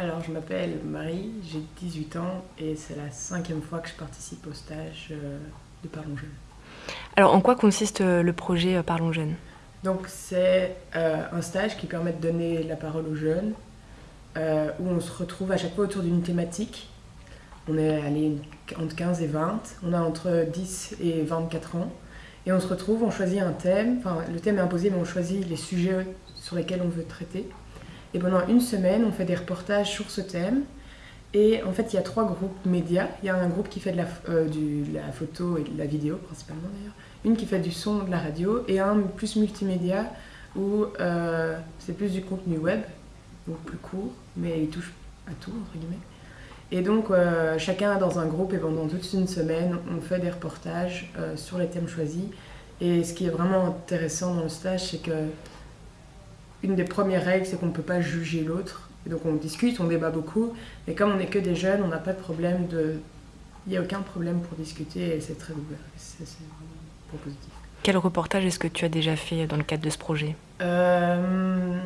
Alors, je m'appelle Marie, j'ai 18 ans et c'est la cinquième fois que je participe au stage euh, de Parlons Jeunes. Alors, en quoi consiste euh, le projet euh, Parlons Jeunes? Donc, c'est un stage qui permet de donner la parole aux jeunes, où on se retrouve à chaque fois autour d'une thématique. On est allé entre 15 et 20, on a entre 10 et 24 ans, et on se retrouve, on choisit un thème, enfin, le thème est imposé, mais on choisit les sujets sur lesquels on veut traiter. Et pendant une semaine, on fait des reportages sur ce thème. Et en fait, il y a trois groupes médias. Il y a un groupe qui fait de la, euh, photo et de la vidéo, principalement d'ailleurs. Une qui fait du son, de la radio. Et un plus multimédia, où euh, c'est plus du contenu web, donc plus court, mais il touche à tout, entre guillemets. Et donc, euh, chacun dans un groupe, et pendant toute une semaine, on fait des reportages sur les thèmes choisis. Et ce qui est vraiment intéressant dans le stage, c'est que une des premières règles, c'est qu'on ne peut pas juger l'autre. Donc on discute, on débat beaucoup, mais comme on n'est que des jeunes, on n'a pas de problème de... Il n'y a aucun problème pour discuter et c'est très ouvert. C'est vraiment positif. Quel reportage est-ce que tu as déjà fait dans le cadre de ce projet? Euh,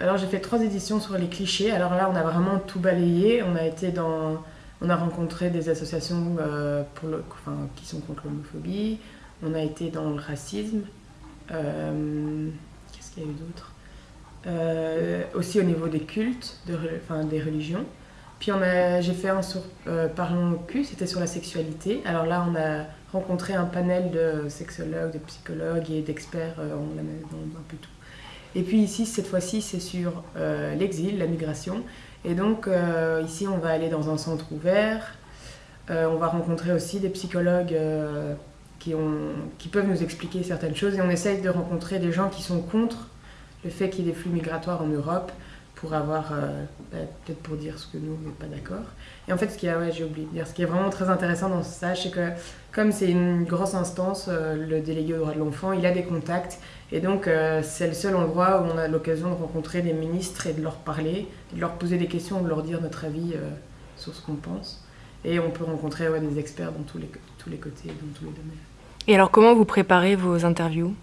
Alors j'ai fait trois éditions sur les clichés. Alors là, on a vraiment tout balayé. On a été dans... On a rencontré des associations euh, pour le... enfin, qui sont contre l'homophobie. On a été dans le racisme. Euh, qu'est-ce qu'il y a eu d'autre? Euh, aussi au niveau des cultes, enfin, des religions. Puis j'ai fait un sur euh, Parlons cul, c'était sur la sexualité. Alors là, on a rencontré un panel de sexologues, de psychologues et d'experts euh, en un peu tout. Et puis ici, cette fois-ci, c'est sur l'exil, la migration. Et donc ici, on va aller dans un centre ouvert. on va rencontrer aussi des psychologues qui peuvent nous expliquer certaines choses. Et on essaye de rencontrer des gens qui sont contre le fait qu'il y ait des flux migratoires en Europe pour avoir, euh, bah, peut-être pour dire ce que nous, on n'est pas d'accord. Et en fait, ce qui est, ouais, j'ai ce qui est vraiment très intéressant dans stage, c'est que comme c'est une grosse instance, euh, le délégué aux droits de l'enfant, il a des contacts. Et donc, euh, c'est le seul endroit où on a l'occasion de rencontrer des ministres et de leur parler, de leur poser des questions, de leur dire notre avis sur ce qu'on pense. Et on peut rencontrer ouais, des experts dans tous les, tous les côtés, dans tous les domaines. Et alors, comment vous préparez vos interviews?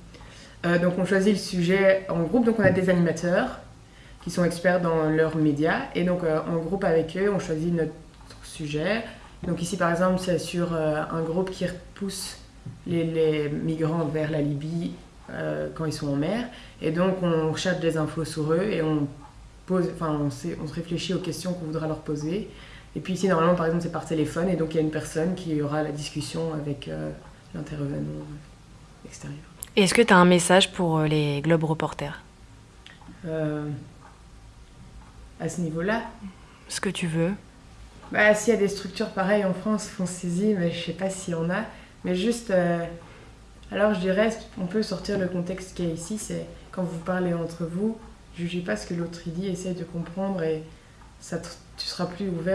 Euh, donc on choisit le sujet en groupe, donc on a des animateurs qui sont experts dans leurs médias, et donc euh, en groupe avec eux, on choisit notre sujet. Donc ici par exemple, c'est sur euh, un groupe qui repousse les, migrants vers la Libye quand ils sont en mer, et donc on cherche des infos sur eux et on pose, on se réfléchit aux questions qu'on voudra leur poser. Et puis ici normalement par exemple c'est par téléphone, et donc il y a une personne qui aura la discussion avec l'intervenant extérieur. Est-ce que tu as un message pour euh, les Globes Reporters? Euh, À ce niveau-là? Ce que tu veux. Bah, s'il y a des structures pareilles en France, saisie, mais je sais pas s'il y en a. Mais juste, euh, alors je dirais, on peut sortir le contexte qui est ici, c'est quand vous parlez entre vous, jugez pas ce que l'autre dit, essaye de comprendre et ça tu seras plus ouvert